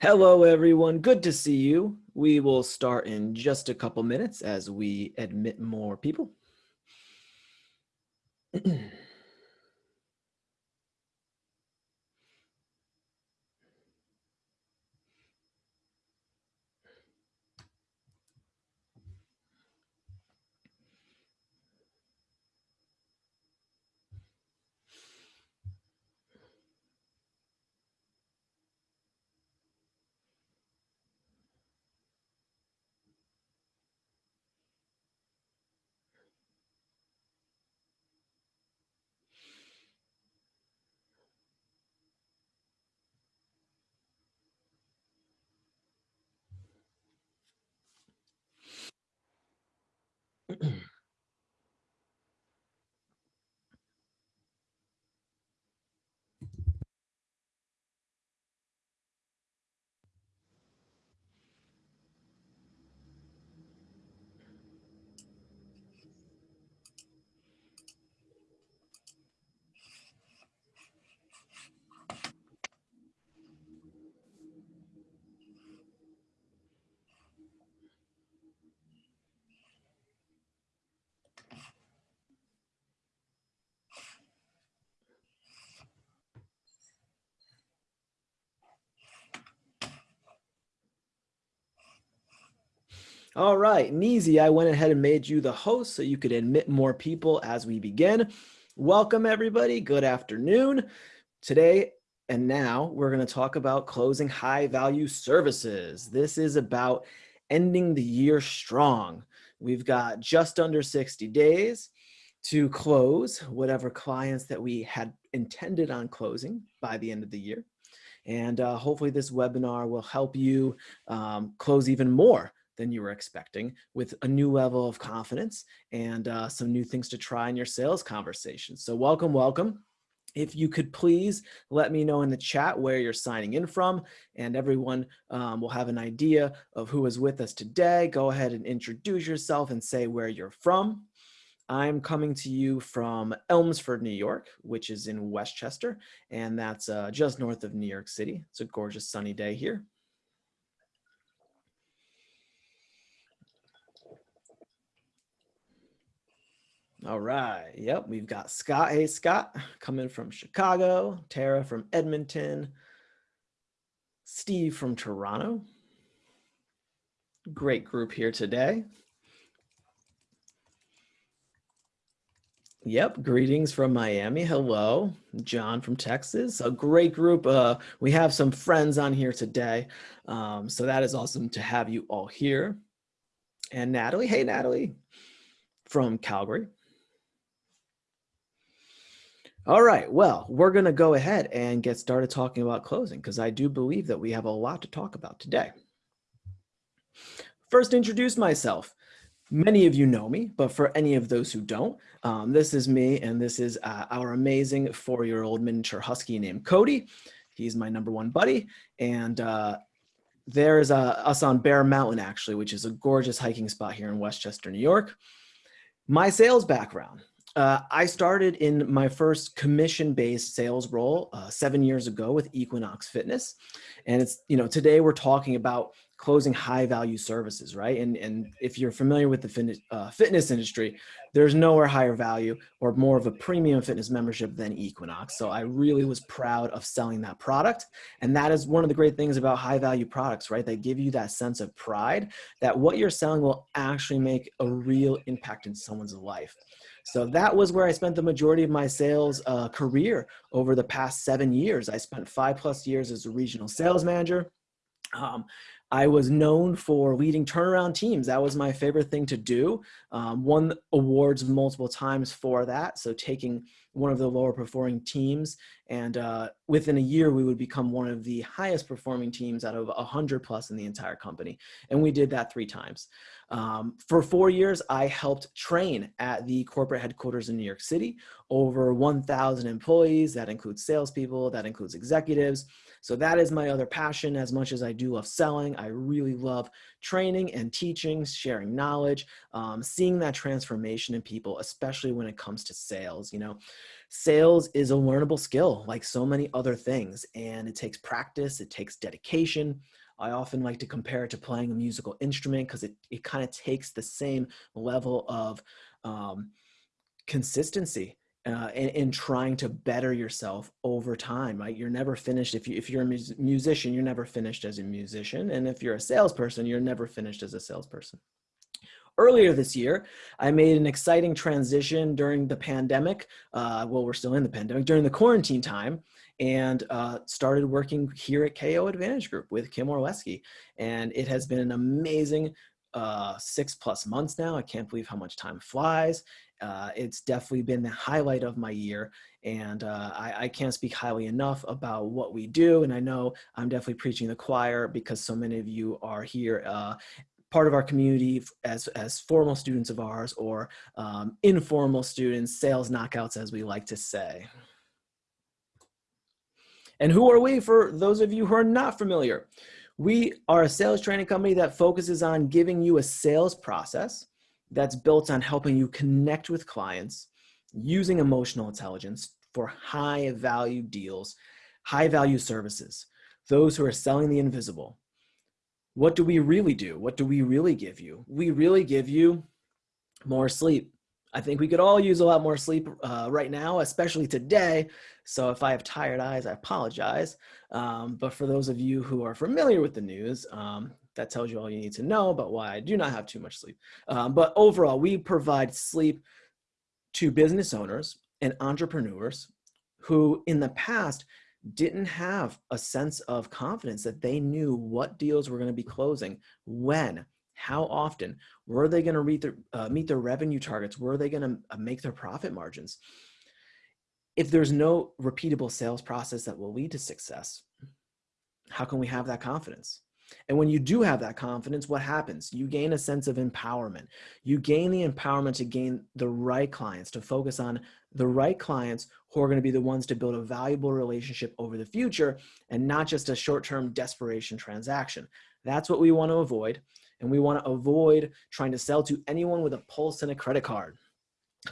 Hello, everyone. Good to see you. We will start in just a couple minutes as we admit more people. All right, Neezy, I went ahead and made you the host so you could admit more people as we begin. Welcome, everybody. Good afternoon. Today and now we're going to talk about closing high value services. This is about ending the year strong. We've got just under 60 days to close whatever clients that we had intended on closing by the end of the year. And uh, hopefully this webinar will help you um, close even more than you were expecting with a new level of confidence and uh, some new things to try in your sales conversation. So welcome, welcome. If you could please let me know in the chat where you're signing in from and everyone um, will have an idea of who is with us today. Go ahead and introduce yourself and say where you're from. I'm coming to you from Elmsford, New York, which is in Westchester, and that's uh, just north of New York City. It's a gorgeous sunny day here. All right. Yep. We've got Scott. Hey, Scott, coming from Chicago. Tara from Edmonton. Steve from Toronto. Great group here today. Yep. Greetings from Miami. Hello. John from Texas. A great group. Uh, we have some friends on here today. Um, so that is awesome to have you all here. And Natalie. Hey, Natalie from Calgary. All right, well, we're gonna go ahead and get started talking about closing because I do believe that we have a lot to talk about today. First, introduce myself. Many of you know me, but for any of those who don't, um, this is me and this is uh, our amazing four-year-old miniature husky named Cody. He's my number one buddy. And uh, there's uh, us on Bear Mountain, actually, which is a gorgeous hiking spot here in Westchester, New York. My sales background. Uh, I started in my first commission-based sales role uh, seven years ago with Equinox Fitness. And it's, you know, today we're talking about closing high value services, right? And, and if you're familiar with the fitness, uh, fitness industry, there's nowhere higher value or more of a premium fitness membership than Equinox. So I really was proud of selling that product. And that is one of the great things about high value products, right? They give you that sense of pride that what you're selling will actually make a real impact in someone's life. So that was where I spent the majority of my sales uh, career over the past seven years. I spent five plus years as a regional sales manager. Um, I was known for leading turnaround teams. That was my favorite thing to do. Um, won awards multiple times for that. So taking one of the lower performing teams and uh, within a year we would become one of the highest performing teams out of 100 plus in the entire company. And we did that three times. Um, for four years, I helped train at the corporate headquarters in New York City, over 1,000 employees. That includes salespeople, that includes executives. So that is my other passion. As much as I do love selling, I really love training and teaching, sharing knowledge, um, seeing that transformation in people, especially when it comes to sales. You know, sales is a learnable skill like so many other things, and it takes practice, it takes dedication. I often like to compare it to playing a musical instrument because it, it kind of takes the same level of um, consistency uh, in, in, trying to better yourself over time, right? You're never finished. If, you, if you're a mus musician, you're never finished as a musician. And if you're a salesperson, you're never finished as a salesperson. Earlier this year, I made an exciting transition during the pandemic. Uh, well, we're still in the pandemic, during the quarantine time, and uh, started working here at KO Advantage Group with Kim Orlesky. And it has been an amazing uh, six plus months now. I can't believe how much time flies. Uh, it's definitely been the highlight of my year. And uh, I, I, can't speak highly enough about what we do. And I know I'm definitely preaching the choir because so many of you are here uh, part of our community as, as formal students of ours or um, informal students, sales knockouts as we like to say. And who are we for those of you who are not familiar? We are a sales training company that focuses on giving you a sales process that's built on helping you connect with clients using emotional intelligence for high value deals, high value services, those who are selling the invisible. What do we really do? What do we really give you? We really give you more sleep. I think we could all use a lot more sleep uh, right now, especially today. So if I have tired eyes, I apologize. Um, but for those of you who are familiar with the news, um, that tells you all you need to know about why I do not have too much sleep. Um, but overall, we provide sleep to business owners and entrepreneurs who in the past didn't have a sense of confidence that they knew what deals were going to be closing, when, how often, were they going to meet their, uh, meet their revenue targets, were they going to uh, make their profit margins. If there's no repeatable sales process that will lead to success, how can we have that confidence? And when you do have that confidence, what happens? You gain a sense of empowerment. You gain the empowerment to gain the right clients, to focus on the right clients who are going to be the ones to build a valuable relationship over the future and not just a short-term desperation transaction. That's what we want to avoid. And we want to avoid trying to sell to anyone with a pulse and a credit card.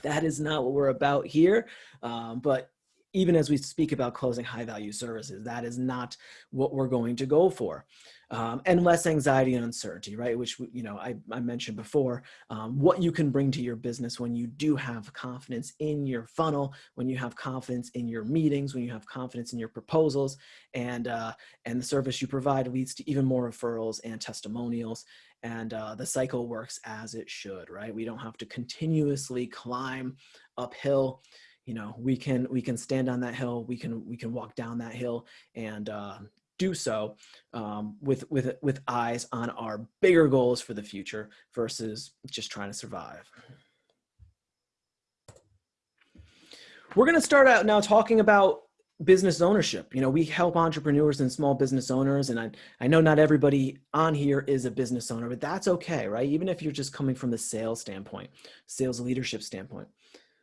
That is not what we're about here. Um, but even as we speak about closing high value services, that is not what we're going to go for. Um, and less anxiety and uncertainty, right? Which, you know, I, I mentioned before, um, what you can bring to your business when you do have confidence in your funnel, when you have confidence in your meetings, when you have confidence in your proposals and, uh, and the service you provide leads to even more referrals and testimonials. And uh, the cycle works as it should, right? We don't have to continuously climb uphill you know we can we can stand on that hill we can we can walk down that hill and uh, do so um, with with with eyes on our bigger goals for the future versus just trying to survive. We're going to start out now talking about business ownership. You know we help entrepreneurs and small business owners and I, I know not everybody on here is a business owner but that's okay right? Even if you're just coming from the sales standpoint sales leadership standpoint.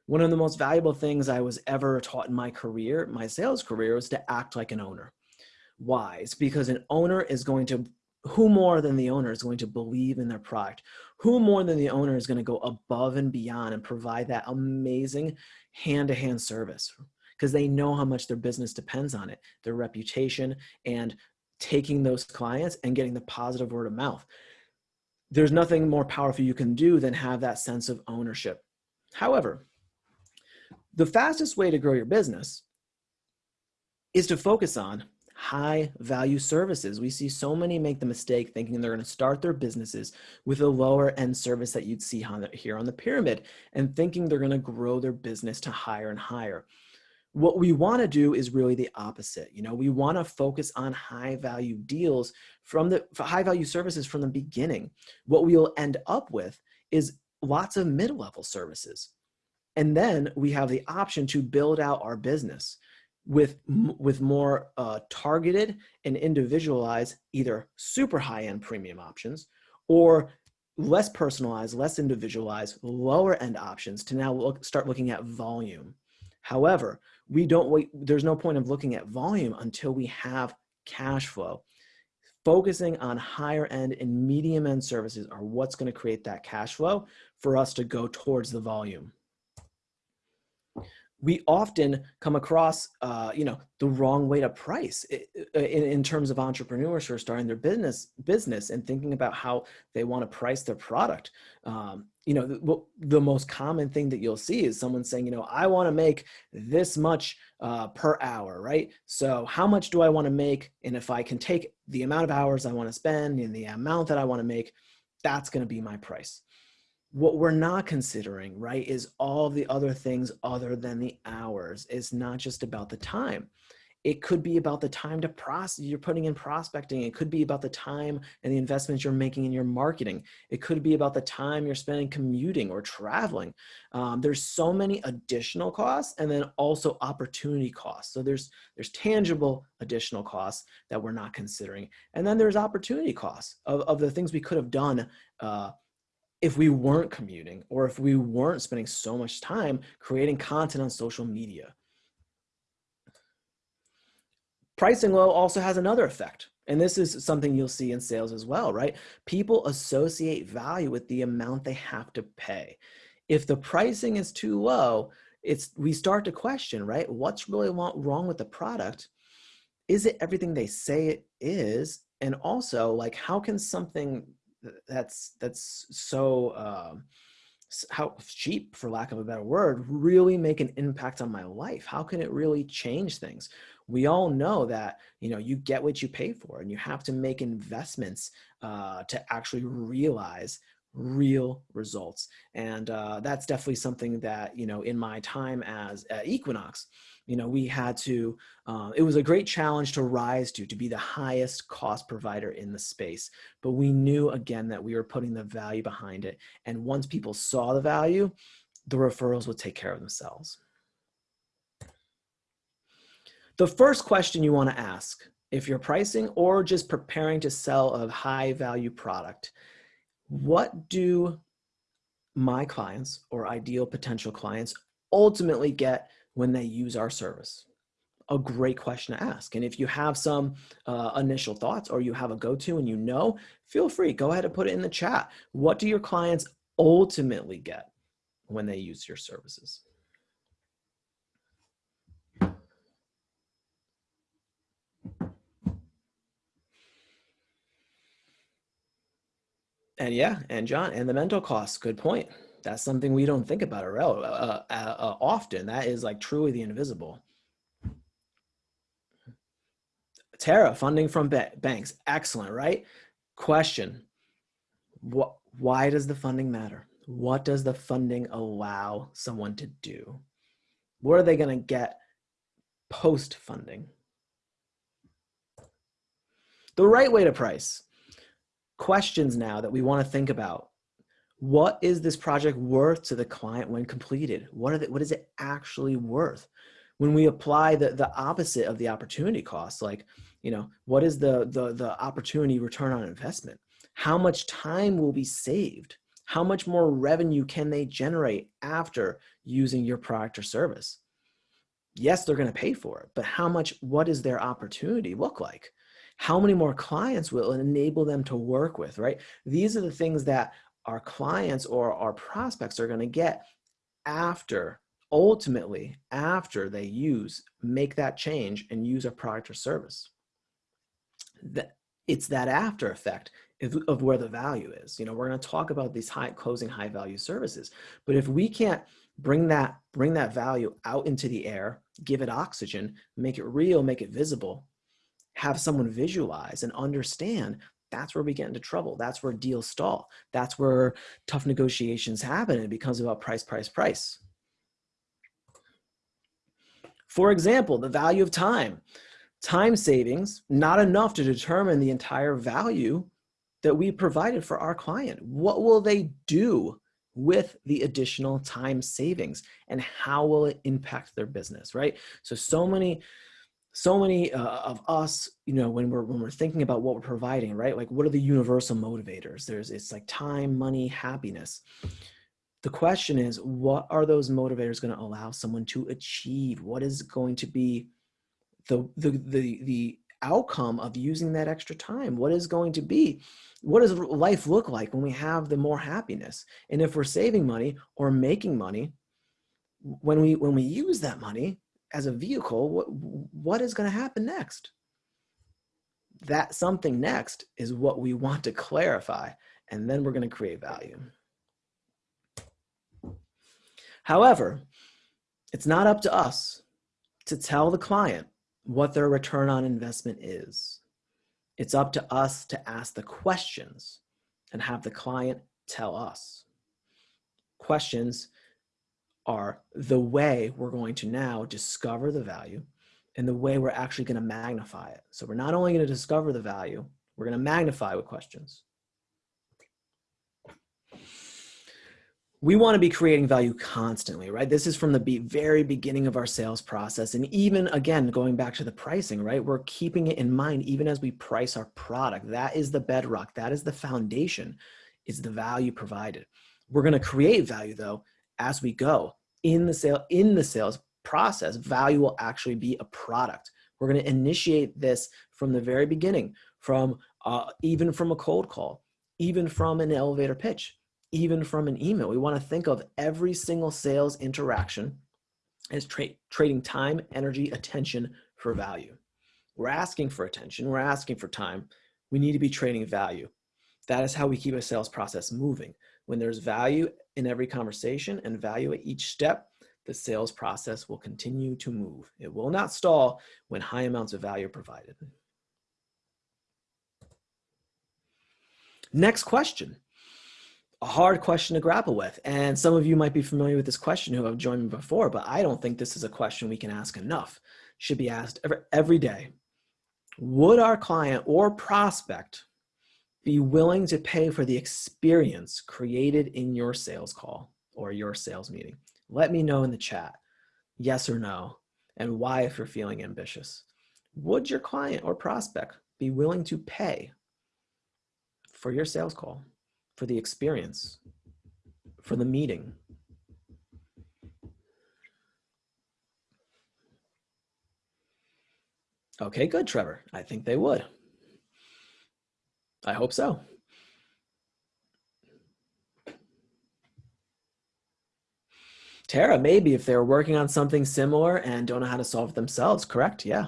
One of the most valuable things I was ever taught in my career, my sales career, was to act like an owner. It's because an owner is going to, who more than the owner is going to believe in their product? Who more than the owner is going to go above and beyond and provide that amazing hand-to-hand -hand service? Because they know how much their business depends on it, their reputation, and taking those clients and getting the positive word of mouth. There's nothing more powerful you can do than have that sense of ownership. However, the fastest way to grow your business is to focus on high value services. We see so many make the mistake thinking they're going to start their businesses with a lower end service that you'd see on the, here on the pyramid and thinking they're going to grow their business to higher and higher. What we want to do is really the opposite. You know, we want to focus on high value deals from the high value services from the beginning. What we'll end up with is lots of mid-level services and then we have the option to build out our business with, with more uh, targeted and individualized either super high-end premium options or less personalized, less individualized, lower end options to now look, start looking at volume. However, we don't wait, there's no point of looking at volume until we have cash flow. Focusing on higher end and medium end services are what's gonna create that cash flow for us to go towards the volume we often come across, uh, you know, the wrong way to price in, in terms of entrepreneurs who are starting their business business and thinking about how they want to price their product. Um, you know, the, the, most common thing that you'll see is someone saying, you know, I want to make this much uh, per hour, right? So how much do I want to make? And if I can take the amount of hours I want to spend and the amount that I want to make, that's going to be my price what we're not considering, right, is all the other things other than the hours. It's not just about the time. It could be about the time to process you're putting in prospecting. It could be about the time and the investments you're making in your marketing. It could be about the time you're spending commuting or traveling. Um, there's so many additional costs and then also opportunity costs. So there's, there's tangible additional costs that we're not considering. And then there's opportunity costs of, of the things we could have done uh, if we weren't commuting or if we weren't spending so much time creating content on social media. Pricing low also has another effect. And this is something you'll see in sales as well, right? People associate value with the amount they have to pay. If the pricing is too low, it's we start to question, right? What's really wrong with the product? Is it everything they say it is? And also, like, how can something that's that's so um, how cheap for lack of a better word really make an impact on my life. How can it really change things? We all know that you know you get what you pay for and you have to make investments uh, to actually realize real results. And uh, that's definitely something that you know in my time as at equinox you know, we had to, uh, it was a great challenge to rise to, to be the highest cost provider in the space. But we knew again that we were putting the value behind it. And once people saw the value, the referrals would take care of themselves. The first question you want to ask if you're pricing or just preparing to sell a high value product, what do my clients or ideal potential clients ultimately get when they use our service? A great question to ask. And if you have some uh, initial thoughts or you have a go-to and you know, feel free, go ahead and put it in the chat. What do your clients ultimately get when they use your services? And yeah, and John, and the mental costs, good point that's something we don't think about uh, uh, uh, often. That is like truly the invisible. Tara, funding from ba banks, excellent, right? Question, what, why does the funding matter? What does the funding allow someone to do? What are they gonna get post-funding? The right way to price. Questions now that we wanna think about what is this project worth to the client when completed? What, are the, what is it actually worth? When we apply the, the opposite of the opportunity cost, like, you know, what is the, the, the opportunity return on investment? How much time will be saved? How much more revenue can they generate after using your product or service? Yes, they're going to pay for it, but how much, what does their opportunity look like? How many more clients will enable them to work with, right? These are the things that our clients or our prospects are going to get after ultimately after they use make that change and use a product or service. That it's that after effect of, of where the value is. You know we're going to talk about these high closing high value services but if we can't bring that bring that value out into the air give it oxygen make it real make it visible have someone visualize and understand that's where we get into trouble. That's where deals stall. That's where tough negotiations happen. It becomes about price, price, price. For example, the value of time. Time savings, not enough to determine the entire value that we provided for our client. What will they do with the additional time savings and how will it impact their business, right? So, so many so many uh, of us you know when we're when we're thinking about what we're providing right? Like what are the universal motivators? There's it's like time money happiness. The question is what are those motivators going to allow someone to achieve? What is going to be the the the, the outcome of using that extra time? What is going to be what does life look like when we have the more happiness? And if we're saving money or making money when we when we use that money as a vehicle, what, what is going to happen next? That something next is what we want to clarify, and then we're going to create value. However, it's not up to us to tell the client what their return on investment is. It's up to us to ask the questions and have the client tell us. Questions are the way we're going to now discover the value and the way we're actually going to magnify it. So we're not only going to discover the value, we're going to magnify with questions. We want to be creating value constantly, right? This is from the very beginning of our sales process. And even again, going back to the pricing, right? We're keeping it in mind even as we price our product. That is the bedrock. That is the foundation is the value provided. We're going to create value though as we go in the sale in the sales process value will actually be a product. We're going to initiate this from the very beginning from uh, even from a cold call even from an elevator pitch even from an email. We want to think of every single sales interaction as tra trading time energy attention for value. We're asking for attention we're asking for time. We need to be trading value. That is how we keep a sales process moving when there's value in every conversation and value at each step, the sales process will continue to move. It will not stall when high amounts of value are provided. Next question, a hard question to grapple with. And some of you might be familiar with this question who have joined me before, but I don't think this is a question we can ask enough. Should be asked every, every day. Would our client or prospect be willing to pay for the experience created in your sales call or your sales meeting? Let me know in the chat, yes or no, and why if you're feeling ambitious. Would your client or prospect be willing to pay for your sales call, for the experience, for the meeting? Okay, good, Trevor. I think they would. I hope so. Tara, maybe if they're working on something similar and don't know how to solve it themselves, correct? Yeah.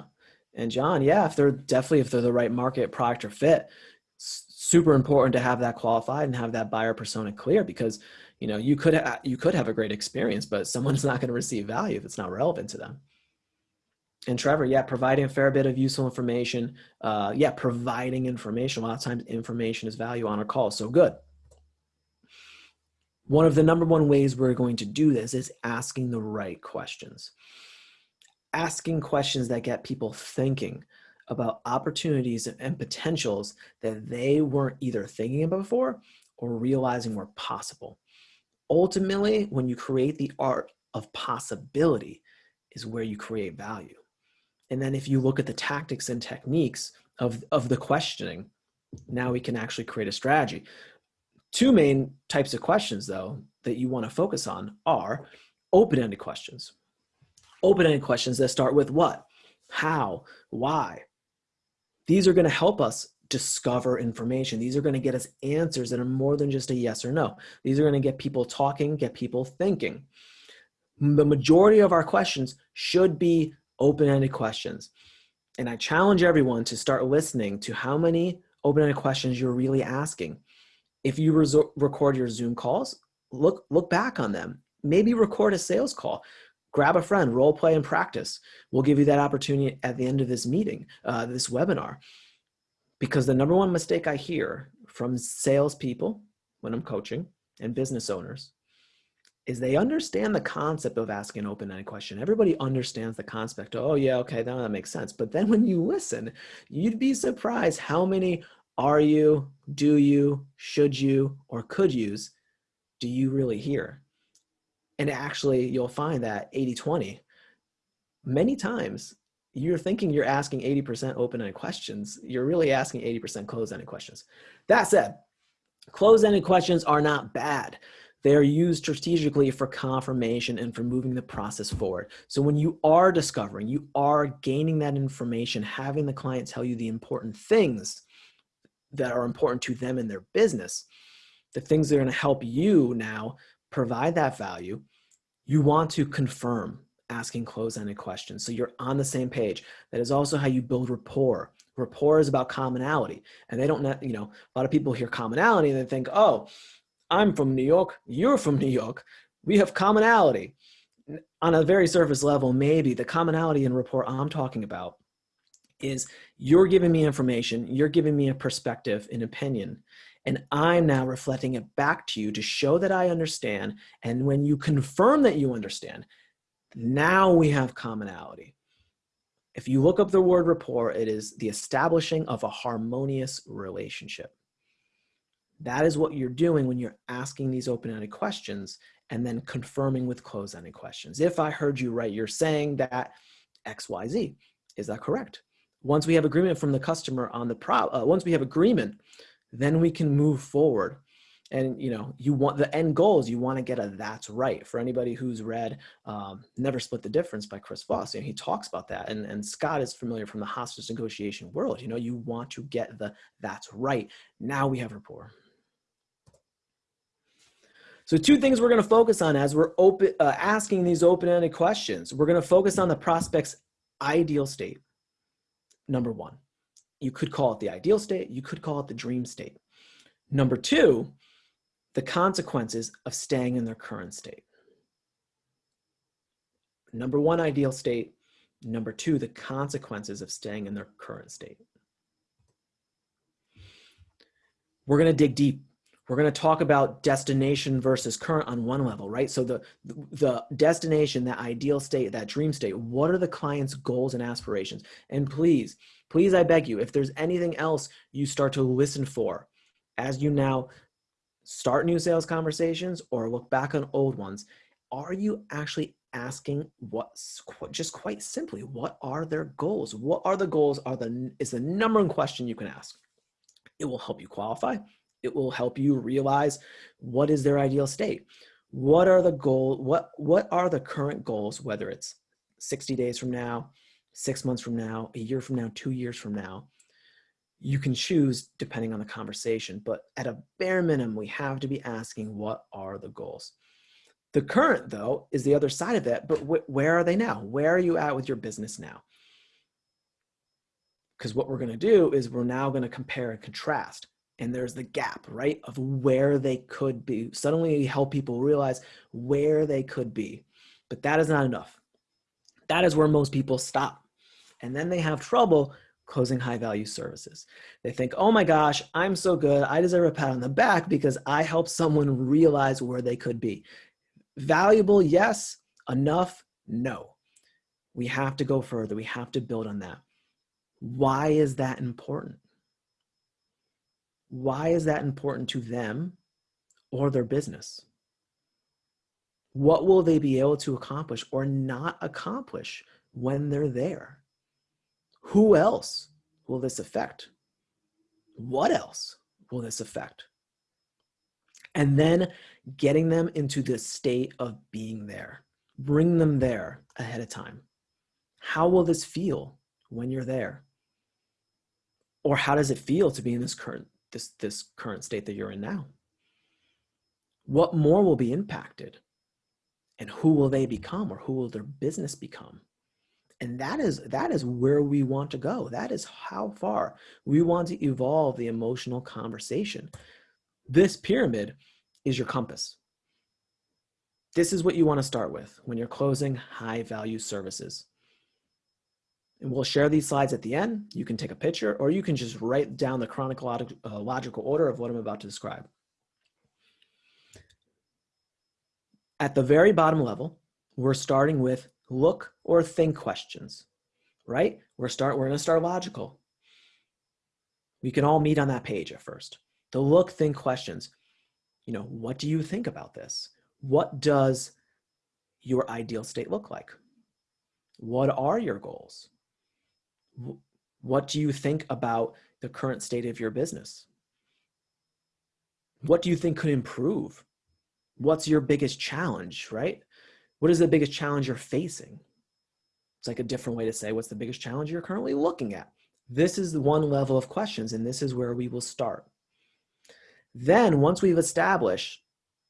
And John, yeah, if they're definitely if they're the right market product or fit, super important to have that qualified and have that buyer persona clear because you know you could you could have a great experience, but someone's not going to receive value if it's not relevant to them and Trevor, yeah, providing a fair bit of useful information. Uh, yeah, providing information. A lot of times information is value on a call. So good. One of the number one ways we're going to do this is asking the right questions. Asking questions that get people thinking about opportunities and potentials that they weren't either thinking about before or realizing were possible. Ultimately, when you create the art of possibility is where you create value. And then if you look at the tactics and techniques of, of the questioning, now we can actually create a strategy. Two main types of questions though that you wanna focus on are open-ended questions. Open-ended questions that start with what, how, why. These are gonna help us discover information. These are gonna get us answers that are more than just a yes or no. These are gonna get people talking, get people thinking. The majority of our questions should be open-ended questions. And I challenge everyone to start listening to how many open-ended questions you're really asking. If you record your Zoom calls, look, look back on them. Maybe record a sales call. Grab a friend, role play and practice. We'll give you that opportunity at the end of this meeting, uh, this webinar. Because the number one mistake I hear from salespeople when I'm coaching and business owners is they understand the concept of asking an open-ended question. Everybody understands the concept. oh yeah, okay, that makes sense. But then when you listen, you'd be surprised how many are you, do you, should you, or could use do you really hear? And actually you'll find that 80-20, many times you're thinking you're asking 80% open-ended questions. You're really asking 80% closed-ended questions. That said, closed-ended questions are not bad. They are used strategically for confirmation and for moving the process forward. So when you are discovering, you are gaining that information, having the client tell you the important things that are important to them in their business, the things that are going to help you now provide that value, you want to confirm asking close-ended questions. So you're on the same page. That is also how you build rapport. Rapport is about commonality. And they don't, you know, a lot of people hear commonality and they think, oh, I'm from New York, you're from New York, we have commonality. On a very surface level, maybe the commonality in rapport I'm talking about is you're giving me information, you're giving me a perspective, an opinion, and I'm now reflecting it back to you to show that I understand. And when you confirm that you understand, now we have commonality. If you look up the word rapport, it is the establishing of a harmonious relationship. That is what you're doing when you're asking these open-ended questions and then confirming with closed-ended questions. If I heard you right, you're saying that X, Y, Z. Is that correct? Once we have agreement from the customer on the pro, uh, once we have agreement, then we can move forward. And you know, you want the end goals. You want to get a "that's right." For anybody who's read um, "Never Split the Difference" by Chris Voss, you know, he talks about that. And and Scott is familiar from the hostage negotiation world. You know, you want to get the "that's right." Now we have rapport. So two things we're going to focus on as we're open, uh, asking these open-ended questions. We're going to focus on the prospect's ideal state. Number one, you could call it the ideal state. You could call it the dream state. Number two, the consequences of staying in their current state. Number one, ideal state. Number two, the consequences of staying in their current state. We're going to dig deep we're going to talk about destination versus current on one level, right? So the, the destination, that ideal state, that dream state, what are the client's goals and aspirations? And please, please, I beg you, if there's anything else you start to listen for as you now start new sales conversations or look back on old ones, are you actually asking what's just quite simply, what are their goals? What are the goals are the, is the number one question you can ask. It will help you qualify it will help you realize what is their ideal state. What are the goal, what, what are the current goals, whether it's 60 days from now, six months from now, a year from now, two years from now, you can choose depending on the conversation, but at a bare minimum, we have to be asking what are the goals. The current though is the other side of it, but wh where are they now? Where are you at with your business now? Because what we're gonna do is we're now gonna compare and contrast and there's the gap, right, of where they could be. Suddenly help people realize where they could be. But that is not enough. That is where most people stop. And then they have trouble closing high value services. They think, oh my gosh, I'm so good. I deserve a pat on the back because I helped someone realize where they could be. Valuable, yes. Enough, no. We have to go further. We have to build on that. Why is that important? Why is that important to them or their business? What will they be able to accomplish or not accomplish when they're there? Who else will this affect? What else will this affect? And then getting them into the state of being there. Bring them there ahead of time. How will this feel when you're there? Or how does it feel to be in this current this, this current state that you're in now? What more will be impacted? And who will they become or who will their business become? And that is, that is where we want to go. That is how far we want to evolve the emotional conversation. This pyramid is your compass. This is what you want to start with when you're closing high value services. And we'll share these slides at the end. You can take a picture or you can just write down the chronological uh, logical order of what I'm about to describe. At the very bottom level, we're starting with look or think questions, right? We're, start, we're gonna start logical. We can all meet on that page at first. The look, think questions. You know, what do you think about this? What does your ideal state look like? What are your goals? What do you think about the current state of your business? What do you think could improve? What's your biggest challenge, right? What is the biggest challenge you're facing? It's like a different way to say what's the biggest challenge you're currently looking at. This is one level of questions, and this is where we will start. Then once we've established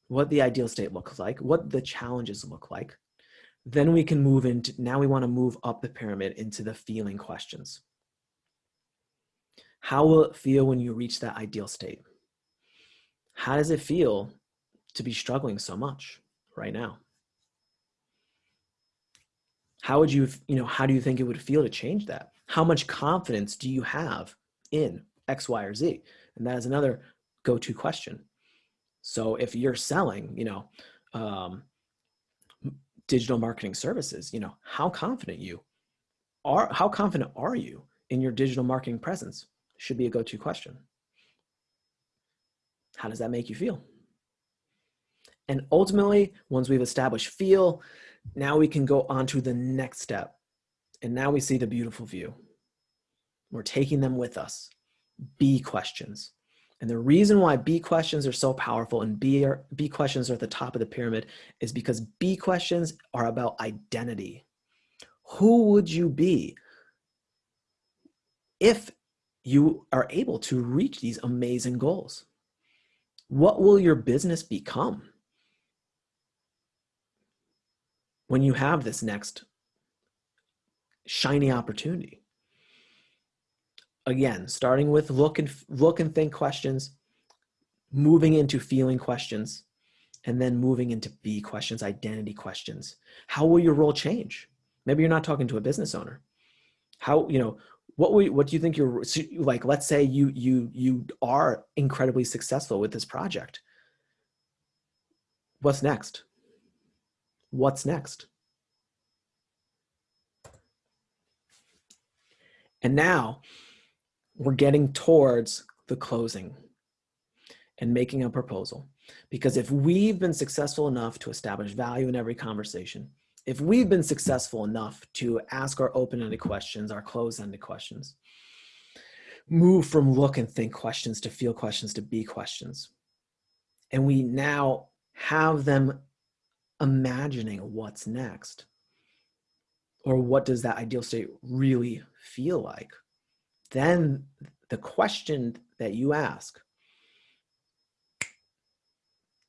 what the ideal state looks like, what the challenges look like, then we can move into, now we wanna move up the pyramid into the feeling questions. How will it feel when you reach that ideal state? How does it feel to be struggling so much right now? How would you, you know, how do you think it would feel to change that? How much confidence do you have in X, Y, or Z? And that is another go-to question. So if you're selling, you know, um, digital marketing services, you know, how confident you are, how confident are you in your digital marketing presence should be a go-to question. How does that make you feel? And ultimately, once we've established feel, now we can go on to the next step. And now we see the beautiful view. We're taking them with us. Be questions. And the reason why B questions are so powerful and B, are, B questions are at the top of the pyramid is because B questions are about identity. Who would you be if you are able to reach these amazing goals? What will your business become when you have this next shiny opportunity? Again, starting with look and look and think questions, moving into feeling questions, and then moving into be questions, identity questions. How will your role change? Maybe you're not talking to a business owner. How, you know, what will, what do you think you're like, let's say you, you, you are incredibly successful with this project. What's next? What's next? And now we're getting towards the closing and making a proposal. Because if we've been successful enough to establish value in every conversation, if we've been successful enough to ask our open-ended questions, our closed-ended questions, move from look and think questions to feel questions to be questions, and we now have them imagining what's next, or what does that ideal state really feel like? Then the question that you ask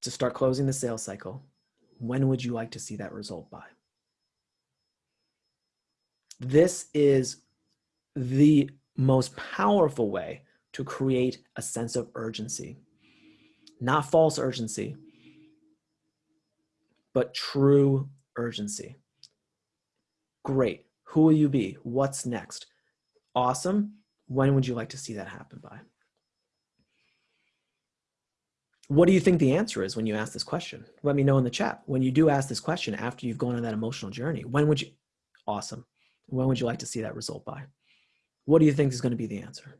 to start closing the sales cycle, when would you like to see that result by? This is the most powerful way to create a sense of urgency, not false urgency, but true urgency. Great. Who will you be? What's next? Awesome. When would you like to see that happen by? What do you think the answer is when you ask this question? Let me know in the chat. When you do ask this question after you've gone on that emotional journey, when would you, awesome. When would you like to see that result by? What do you think is going to be the answer?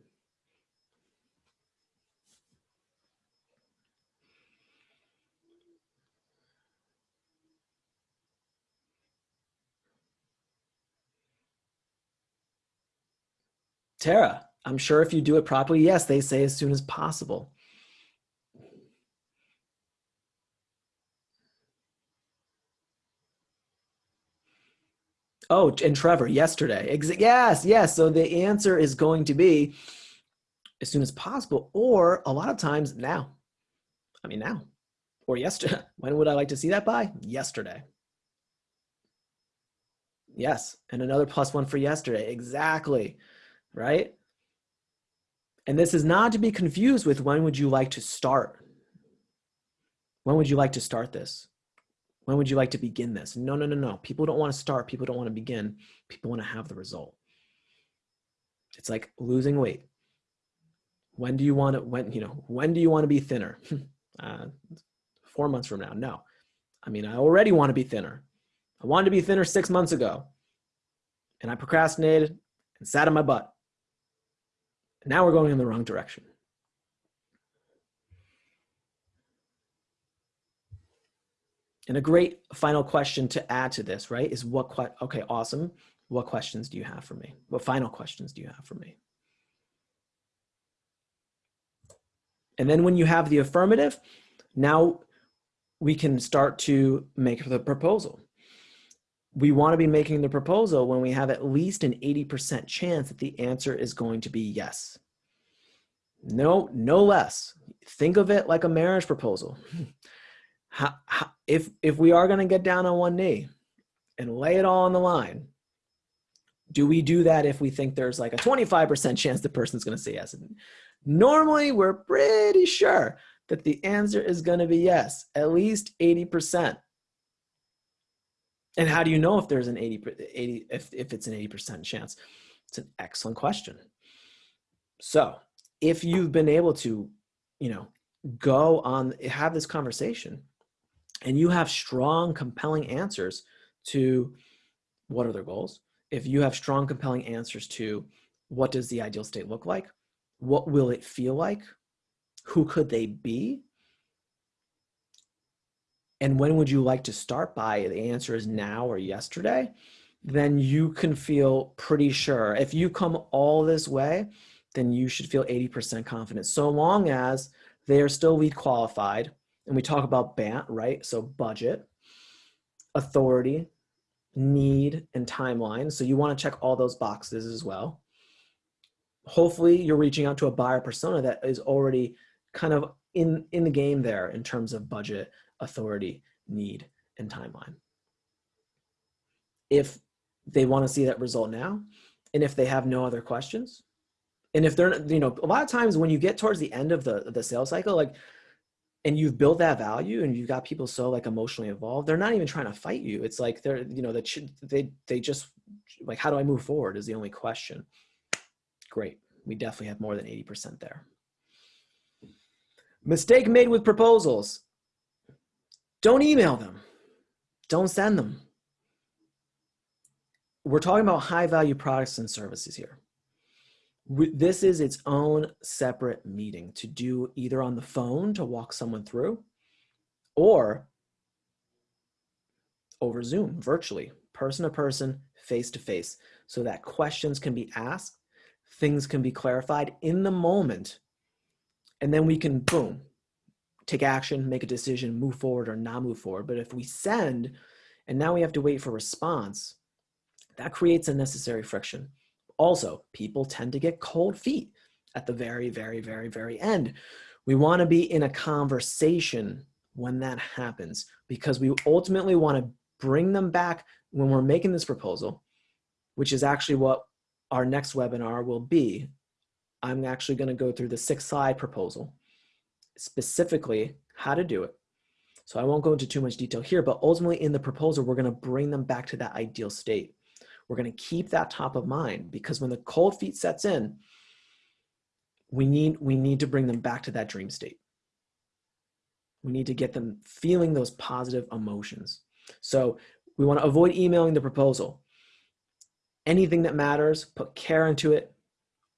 Tara, I'm sure if you do it properly, yes, they say as soon as possible. Oh, and Trevor, yesterday. Ex yes, yes. So the answer is going to be as soon as possible, or a lot of times now. I mean, now or yesterday. When would I like to see that by? Yesterday. Yes, and another plus one for yesterday. Exactly right? And this is not to be confused with when would you like to start? When would you like to start this? When would you like to begin this? No, no, no, no. People don't want to start. People don't want to begin. People want to have the result. It's like losing weight. When do you want to, when, you know, when do you want to be thinner? uh, four months from now. No. I mean, I already want to be thinner. I wanted to be thinner six months ago and I procrastinated and sat on my butt. Now we're going in the wrong direction. And a great final question to add to this, right, is what, okay, awesome. What questions do you have for me? What final questions do you have for me? And then when you have the affirmative, now we can start to make the proposal. We want to be making the proposal when we have at least an 80% chance that the answer is going to be yes. No, no less. Think of it like a marriage proposal. How, how, if, if we are going to get down on one knee and lay it all on the line, do we do that if we think there's like a 25% chance the person's going to say yes? Normally, we're pretty sure that the answer is going to be yes, at least 80%. And how do you know if there's an 80, 80 if, if it's an 80% chance? It's an excellent question. So if you've been able to, you know, go on, have this conversation and you have strong, compelling answers to what are their goals, if you have strong, compelling answers to what does the ideal state look like, what will it feel like, who could they be, and when would you like to start by, the answer is now or yesterday, then you can feel pretty sure. If you come all this way, then you should feel 80% confident, so long as they are still lead qualified. And we talk about BANT, right? So budget, authority, need, and timeline. So you want to check all those boxes as well. Hopefully you're reaching out to a buyer persona that is already kind of in, in the game there in terms of budget, authority, need, and timeline. If they want to see that result now, and if they have no other questions, and if they're, you know, a lot of times when you get towards the end of the, the sales cycle, like, and you've built that value and you've got people so like emotionally involved, they're not even trying to fight you. It's like they're, you know, that they, they just like, how do I move forward is the only question. Great. We definitely have more than 80% there. Mistake made with proposals. Don't email them. Don't send them. We're talking about high value products and services here. This is its own separate meeting to do either on the phone to walk someone through or over Zoom, virtually, person to person, face to face, so that questions can be asked, things can be clarified in the moment, and then we can, boom, take action, make a decision, move forward or not move forward. But if we send and now we have to wait for response, that creates unnecessary friction. Also, people tend to get cold feet at the very, very, very, very end. We want to be in a conversation when that happens because we ultimately want to bring them back when we're making this proposal, which is actually what our next webinar will be. I'm actually going to go through the six slide proposal specifically how to do it. So I won't go into too much detail here, but ultimately in the proposal, we're gonna bring them back to that ideal state. We're gonna keep that top of mind because when the cold feet sets in, we need, we need to bring them back to that dream state. We need to get them feeling those positive emotions. So we wanna avoid emailing the proposal. Anything that matters, put care into it,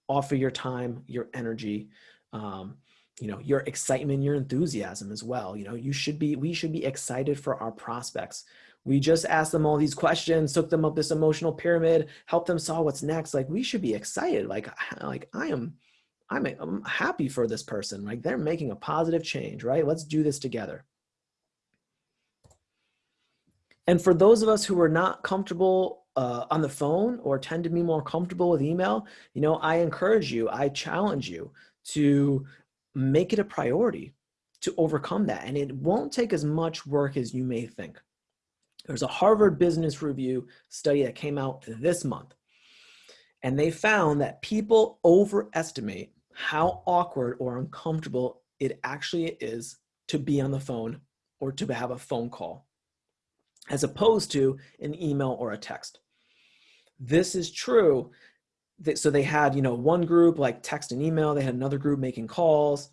offer your time, your energy, um, you know your excitement your enthusiasm as well you know you should be we should be excited for our prospects. We just asked them all these questions took them up this emotional pyramid helped them solve what's next like we should be excited like like i am i'm, I'm happy for this person like they're making a positive change right? Let's do this together. And for those of us who are not comfortable uh, on the phone or tend to be more comfortable with email, you know, I encourage you, I challenge you to make it a priority to overcome that. And it won't take as much work as you may think. There's a Harvard Business Review study that came out this month. And they found that people overestimate how awkward or uncomfortable it actually is to be on the phone or to have a phone call, as opposed to an email or a text. This is true so they had, you know, one group like text and email, they had another group making calls.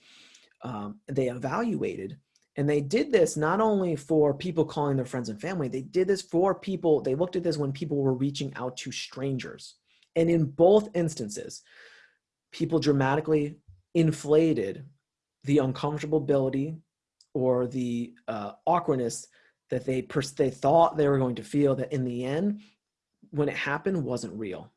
Um, they evaluated and they did this not only for people calling their friends and family, they did this for people, they looked at this when people were reaching out to strangers. And in both instances, people dramatically inflated the uncomfortability or the uh, awkwardness that they, they thought they were going to feel that in the end when it happened wasn't real.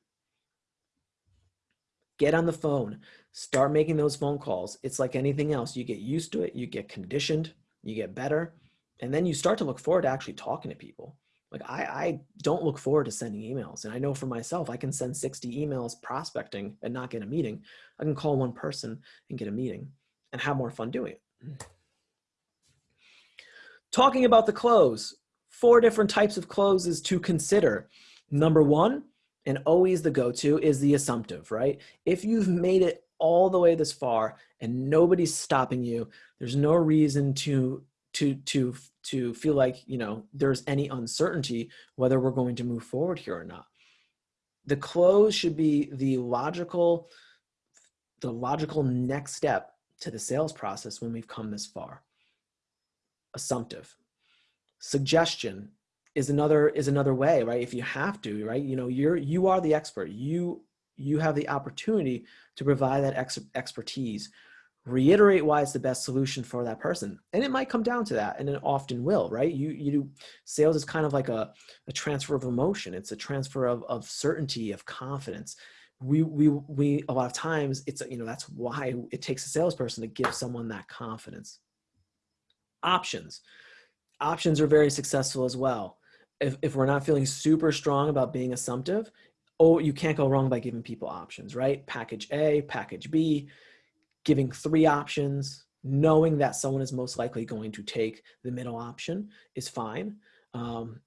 Get on the phone, start making those phone calls. It's like anything else. You get used to it, you get conditioned, you get better, and then you start to look forward to actually talking to people. Like I, I don't look forward to sending emails. And I know for myself, I can send 60 emails prospecting and not get a meeting. I can call one person and get a meeting and have more fun doing it. Talking about the close, four different types of closes to consider. Number one, and always the go-to is the assumptive, right? If you've made it all the way this far and nobody's stopping you, there's no reason to to to to feel like you know there's any uncertainty whether we're going to move forward here or not. The close should be the logical the logical next step to the sales process when we've come this far. Assumptive. Suggestion is another is another way right? If you have to right? You know you're you are the expert. You you have the opportunity to provide that ex expertise. Reiterate why it's the best solution for that person. And it might come down to that and it often will right? You you do sales is kind of like a, a transfer of emotion. It's a transfer of, of certainty of confidence. We we we a lot of times it's you know that's why it takes a salesperson to give someone that confidence. Options. Options are very successful as well if, if we're not feeling super strong about being assumptive oh you can't go wrong by giving people options right package a package b giving three options, knowing that someone is most likely going to take the middle option is fine. Um,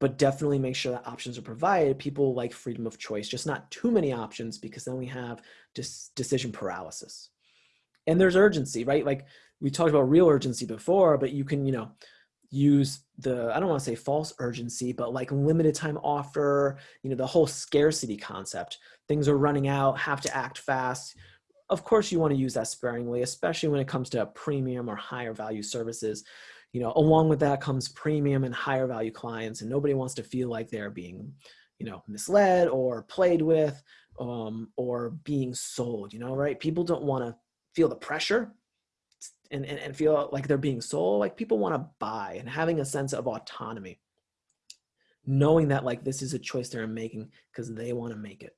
but definitely make sure that options are provided. People like freedom of choice, just not too many options because then we have just decision paralysis. And there's urgency, right? Like we talked about real urgency before, but you can, you know, use the, I don't want to say false urgency, but like limited time offer, you know, the whole scarcity concept. Things are running out, have to act fast of course you want to use that sparingly, especially when it comes to premium or higher value services. You know, along with that comes premium and higher value clients and nobody wants to feel like they're being, you know, misled or played with um, or being sold, you know, right? People don't want to feel the pressure and, and, and feel like they're being sold. Like people want to buy and having a sense of autonomy, knowing that like this is a choice they're making because they want to make it.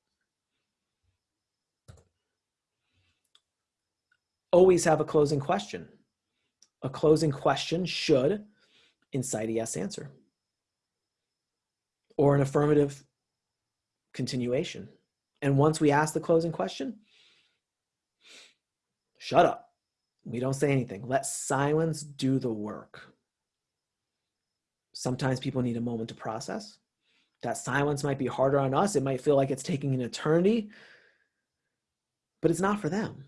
always have a closing question. A closing question should incite a yes answer or an affirmative continuation. And once we ask the closing question, shut up. We don't say anything. Let silence do the work. Sometimes people need a moment to process. That silence might be harder on us. It might feel like it's taking an eternity, but it's not for them.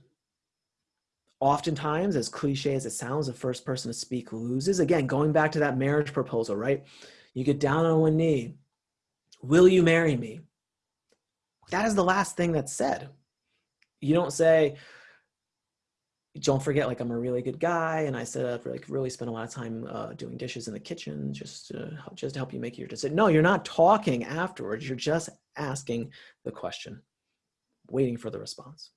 Oftentimes, as cliche as it sounds, the first person to speak loses. Again, going back to that marriage proposal, right? You get down on one knee. Will you marry me? That is the last thing that's said. You don't say, don't forget, like I'm a really good guy, and I said I've like really spent a lot of time uh, doing dishes in the kitchen, just to, just to help you make your decision. No, you're not talking afterwards. You're just asking the question, waiting for the response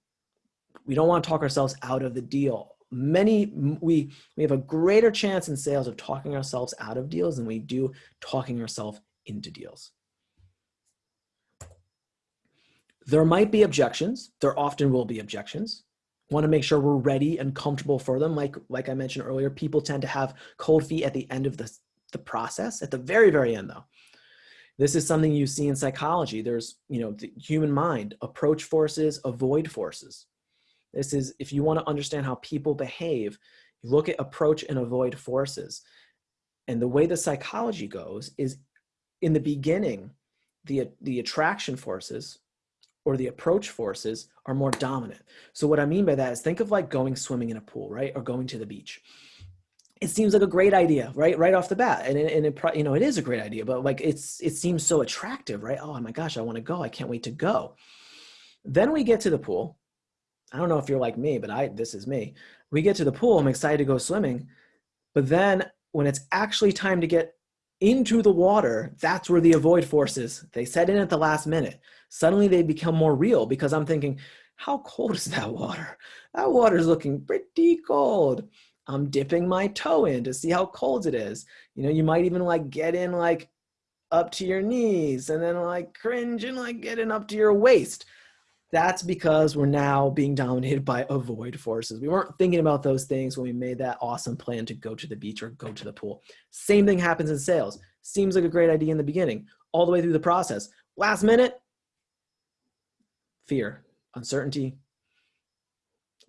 we don't want to talk ourselves out of the deal. Many, we, we have a greater chance in sales of talking ourselves out of deals than we do talking ourselves into deals. There might be objections. There often will be objections. Want to make sure we're ready and comfortable for them. Like, like I mentioned earlier, people tend to have cold feet at the end of the, the process. At the very, very end though, this is something you see in psychology. There's, you know, the human mind, approach forces, avoid forces. This is, if you want to understand how people behave, you look at approach and avoid forces. And the way the psychology goes is in the beginning, the, the attraction forces or the approach forces are more dominant. So what I mean by that is think of like going swimming in a pool, right? Or going to the beach. It seems like a great idea, right? Right off the bat. And it, and it you know, it is a great idea, but like it's, it seems so attractive, right? Oh my gosh, I want to go. I can't wait to go. Then we get to the pool I don't know if you're like me, but I this is me. We get to the pool, I'm excited to go swimming, but then when it's actually time to get into the water, that's where the avoid forces, they set in at the last minute. Suddenly they become more real because I'm thinking, how cold is that water? That water is looking pretty cold. I'm dipping my toe in to see how cold it is. You know, you might even like get in like up to your knees and then like cringe and like getting up to your waist. That's because we're now being dominated by avoid forces. We weren't thinking about those things when we made that awesome plan to go to the beach or go to the pool. Same thing happens in sales. Seems like a great idea in the beginning, all the way through the process. Last minute, fear, uncertainty,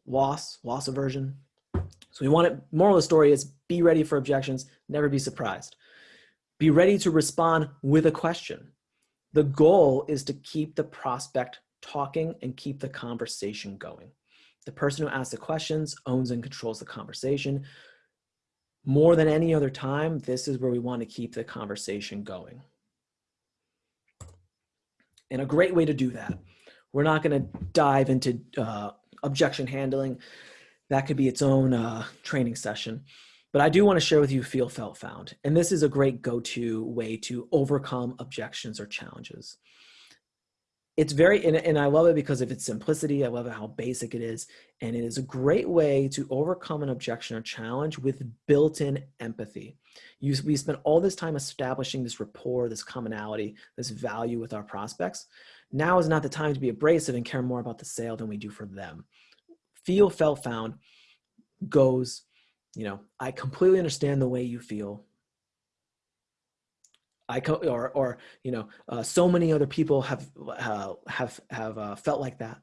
loss, loss aversion. So we want it, moral of the story is be ready for objections, never be surprised. Be ready to respond with a question. The goal is to keep the prospect talking and keep the conversation going. The person who asks the questions owns and controls the conversation. More than any other time, this is where we want to keep the conversation going. And a great way to do that, we're not going to dive into uh, objection handling. That could be its own uh, training session. But I do want to share with you feel, felt, found. And this is a great go-to way to overcome objections or challenges it's very and, and i love it because of its simplicity i love how basic it is and it is a great way to overcome an objection or challenge with built-in empathy. You, we spent all this time establishing this rapport this commonality this value with our prospects. Now is not the time to be abrasive and care more about the sale than we do for them. Feel felt found goes you know i completely understand the way you feel I co- or or you know uh, so many other people have uh, have have uh, felt like that.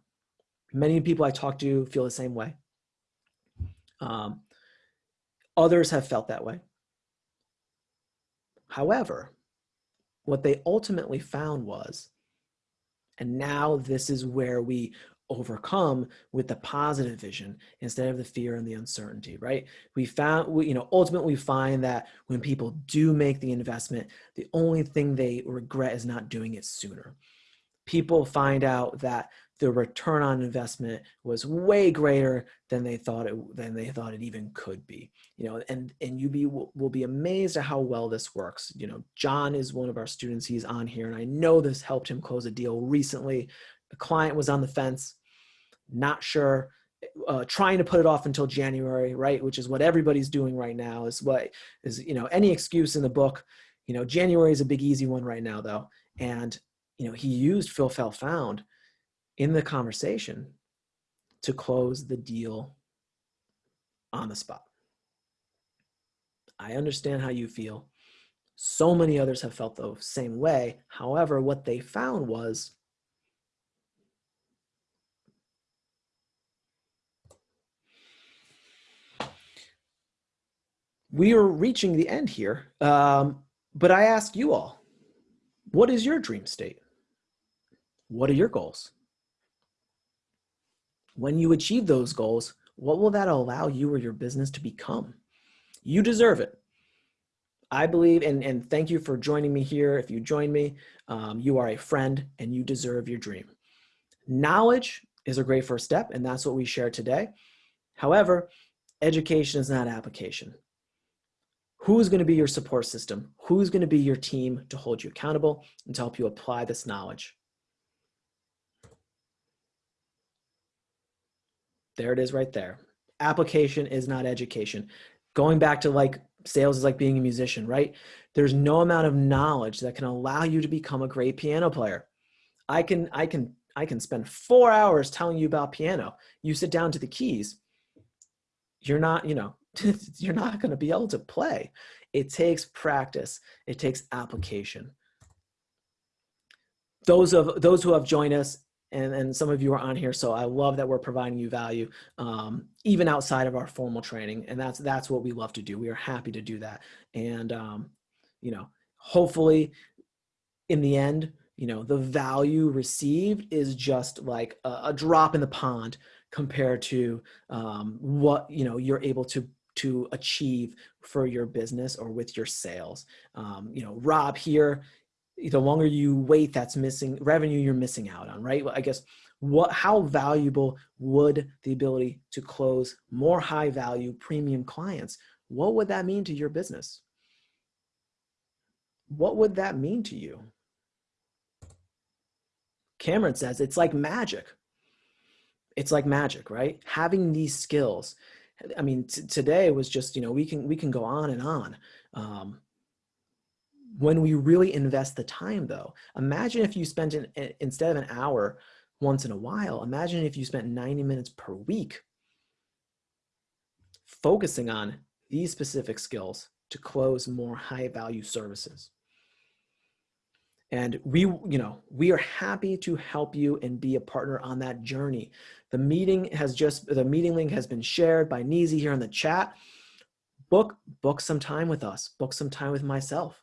Many people I talk to feel the same way. Um, others have felt that way. However, what they ultimately found was, and now this is where we overcome with the positive vision instead of the fear and the uncertainty right? We found we, you know ultimately we find that when people do make the investment the only thing they regret is not doing it sooner. People find out that the return on investment was way greater than they thought it than they thought it even could be you know and and you be will, will be amazed at how well this works. You know john is one of our students he's on here and i know this helped him close a deal recently the client was on the fence, not sure, uh, trying to put it off until January, right? Which is what everybody's doing right now. Is what is you know any excuse in the book. You know, January is a big easy one right now though, and you know he used Feel Felt Found in the conversation to close the deal on the spot. I understand how you feel. So many others have felt the same way. However, what they found was we are reaching the end here. Um, but I ask you all, what is your dream state? What are your goals? When you achieve those goals, what will that allow you or your business to become? You deserve it. I believe, and, and thank you for joining me here. If you join me, um, you are a friend and you deserve your dream. Knowledge is a great first step, and that's what we share today. However, education is not application. Who's going to be your support system? Who's going to be your team to hold you accountable and to help you apply this knowledge? There it is right there. Application is not education. Going back to like sales is like being a musician, right? There's no amount of knowledge that can allow you to become a great piano player. I can, I can, I can spend four hours telling you about piano. You sit down to the keys. You're not, you know, you're not going to be able to play. It takes practice. It takes application. Those of those who have joined us, and, and some of you are on here, so I love that we're providing you value, um, even outside of our formal training, and that's that's what we love to do. We are happy to do that, and um, you know, hopefully, in the end, you know, the value received is just like a, a drop in the pond compared to um, what you know you're able to to achieve for your business or with your sales. Um, you know, Rob here, the longer you wait, that's missing revenue you're missing out on, right? Well, I guess what, how valuable would the ability to close more high value premium clients, what would that mean to your business? What would that mean to you? Cameron says it's like magic. It's like magic, right? Having these skills, I mean, today was just, you know, we can, we can go on and on. Um, when we really invest the time though, imagine if you spent an, instead of an hour once in a while, imagine if you spent 90 minutes per week focusing on these specific skills to close more high value services. And we, you know, we are happy to help you and be a partner on that journey. The meeting has just, the meeting link has been shared by Neezy here in the chat. Book, book some time with us, book some time with myself.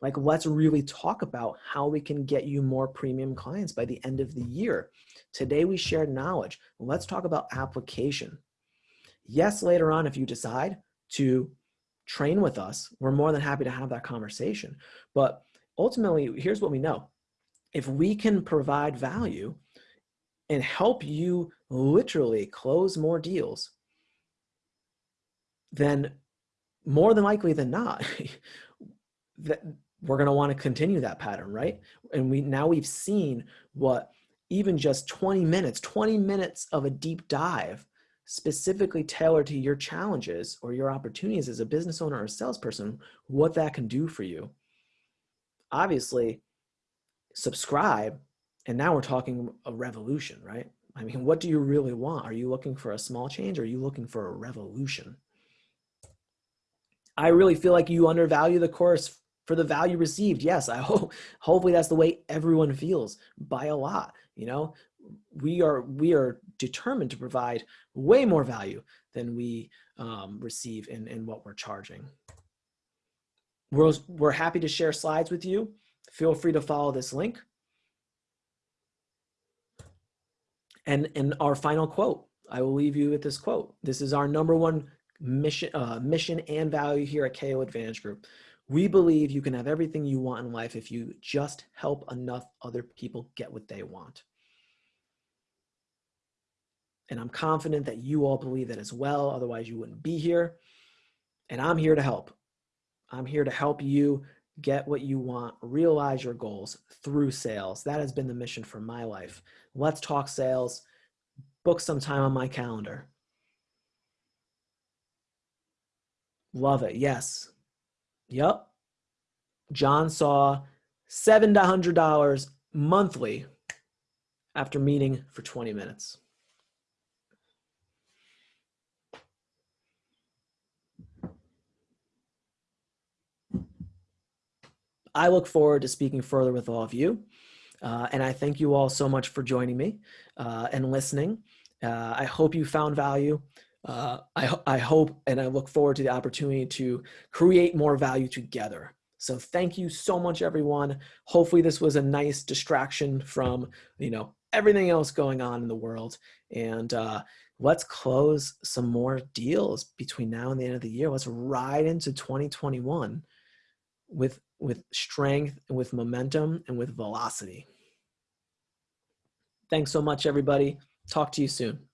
Like, let's really talk about how we can get you more premium clients by the end of the year. Today we shared knowledge. Let's talk about application. Yes, later on, if you decide to train with us, we're more than happy to have that conversation. But ultimately, here's what we know. If we can provide value and help you literally close more deals, then more than likely than not, that we're going to want to continue that pattern, right? And we now we've seen what even just 20 minutes, 20 minutes of a deep dive specifically tailored to your challenges or your opportunities as a business owner or salesperson, what that can do for you. Obviously, subscribe, and now we're talking a revolution, right? I mean, what do you really want? Are you looking for a small change or are you looking for a revolution? I really feel like you undervalue the course for the value received. Yes, I hope hopefully that's the way everyone feels by a lot, you know? We are we are determined to provide way more value than we um, receive in, in what we're charging. We're, we're happy to share slides with you. Feel free to follow this link. And, and our final quote, I will leave you with this quote. This is our number one mission, uh, mission and value here at KO Advantage Group. We believe you can have everything you want in life if you just help enough other people get what they want. And I'm confident that you all believe that as well. Otherwise, you wouldn't be here. And I'm here to help. I'm here to help you get what you want, realize your goals through sales. That has been the mission for my life. Let's talk sales. Book some time on my calendar. Love it. Yes. Yep. John saw $700 monthly after meeting for 20 minutes. I look forward to speaking further with all of you. Uh, and I thank you all so much for joining me uh, and listening. Uh, I hope you found value. Uh, I, I hope and I look forward to the opportunity to create more value together. So thank you so much, everyone. Hopefully this was a nice distraction from, you know, everything else going on in the world. And uh, let's close some more deals between now and the end of the year. Let's ride into 2021 with with strength and with momentum and with velocity. Thanks so much, everybody. Talk to you soon.